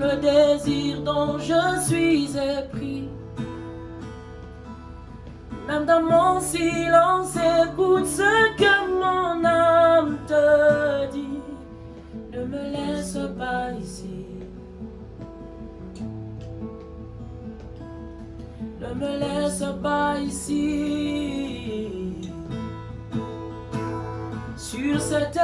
le désir dont je suis épris. Même dans mon silence, écoute ce que mon âme te dit. Ne me laisse pas ici. Ne me laisse pas ici. Sur cette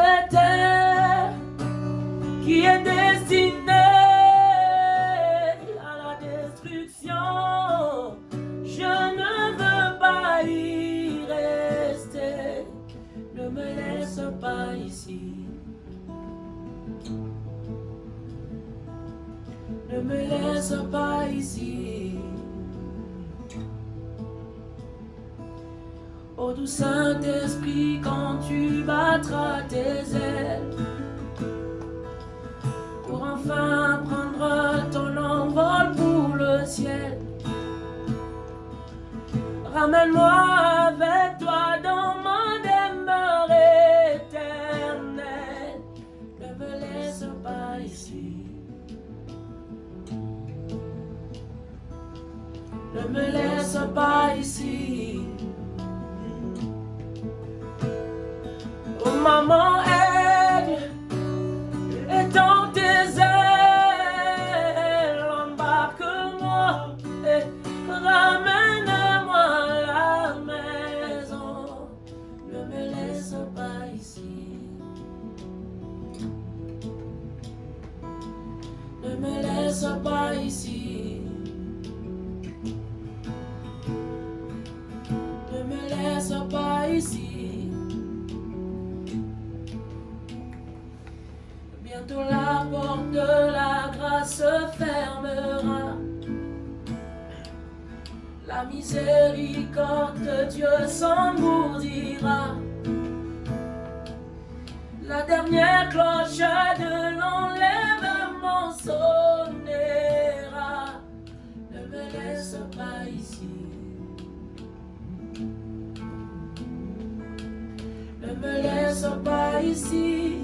me laisse pas ici. Ô doux Saint-Esprit, quand tu battras tes ailes, pour enfin prendre ton envol pour le ciel, ramène-moi Ne me laisse pas ici. Oh maman, miséricorde de Dieu s'engourdira. La dernière cloche de l'enlèvement sonnera. Ne me laisse pas ici. Ne me laisse pas ici.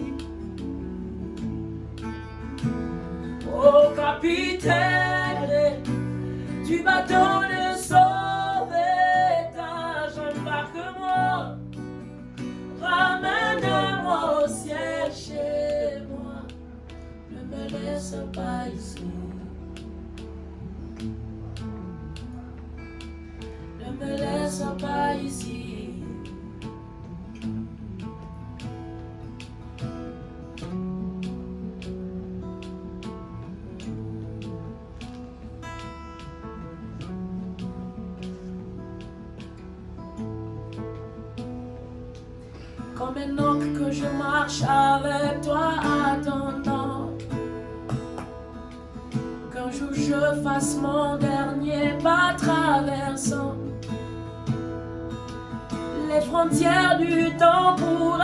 Ô capitaine du bateau embarque-moi, ramène-moi au ciel chez moi. Ne me laisse pas ici. Ne me laisse pas ici. Comme un que je marche avec toi attendant Qu'un jour je fasse mon dernier pas traversant. Les frontières du temps pour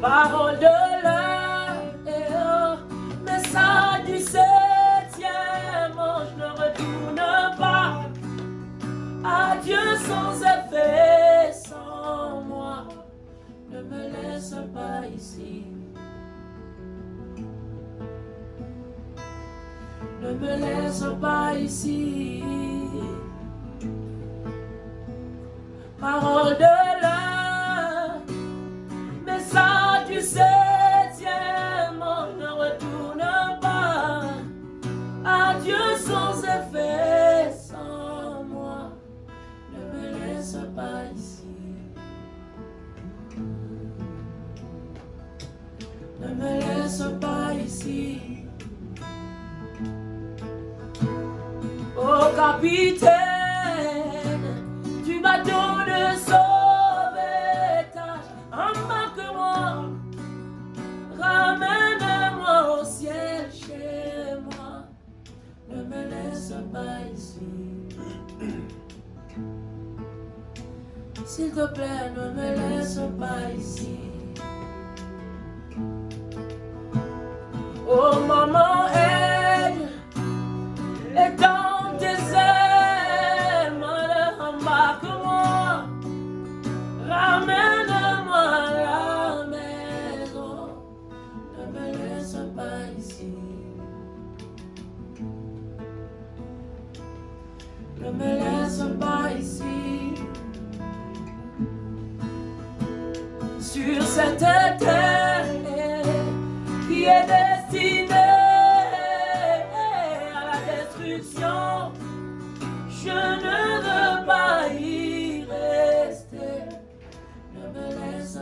Parole de l'heure, message du septième ange, ne retourne pas. Adieu sans effet, sans moi, ne me laisse pas ici. Ne me laisse pas ici. Parole de l'heure, Ne me laisse pas ici. Oh capitaine du bateau de sauvetage, embarque-moi, ramène-moi au ciel chez moi, ne me laisse pas ici. S'il te plaît, ne me laisse pas ici. Oh maman aide. Et dans tes ailes Embarque-moi Ramène-moi la maison. Ne me laisse pas ici. Ne me laisse pas ici. Sur cette terre Qui est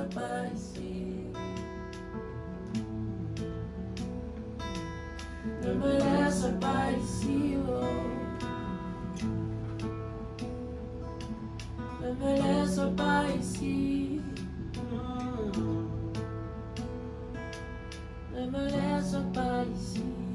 desaparecer No merece aparecido No merece aparecido me merece aparecido